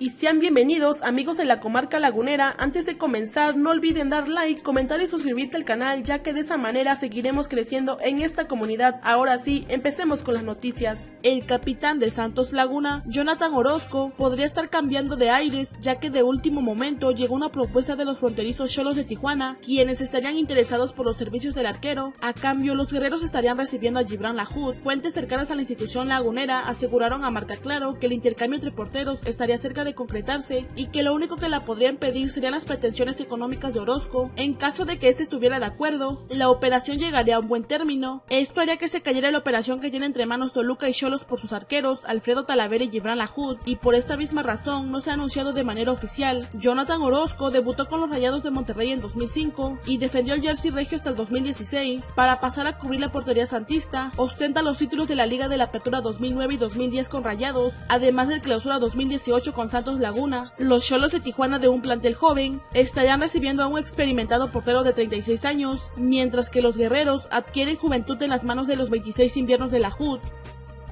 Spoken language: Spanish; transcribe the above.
y sean bienvenidos amigos de la comarca lagunera. Antes de comenzar no olviden dar like, comentar y suscribirte al canal ya que de esa manera seguiremos creciendo en esta comunidad. Ahora sí, empecemos con las noticias. El capitán de Santos Laguna, Jonathan Orozco, podría estar cambiando de aires ya que de último momento llegó una propuesta de los fronterizos cholos de Tijuana, quienes estarían interesados por los servicios del arquero. A cambio, los guerreros estarían recibiendo a Gibran Lahoud. Fuentes cercanas a la institución lagunera aseguraron a Marca Claro que el intercambio entre porteros estaría cerca de concretarse y que lo único que la podrían pedir serían las pretensiones económicas de Orozco. En caso de que éste estuviera de acuerdo, la operación llegaría a un buen término. Esto haría que se cayera la operación que tiene entre manos Toluca y Cholos por sus arqueros, Alfredo Talavera y Gibran Lahoud, y por esta misma razón no se ha anunciado de manera oficial. Jonathan Orozco debutó con los Rayados de Monterrey en 2005 y defendió el jersey regio hasta el 2016 para pasar a cubrir la portería santista. Ostenta los títulos de la Liga de la Apertura 2009 y 2010 con Rayados, además del Clausura 2018 con Santos Laguna. Los Cholos de Tijuana de un plantel joven estarían recibiendo a un experimentado portero de 36 años, mientras que los guerreros adquieren juventud en las manos de los 26 inviernos de la HUD.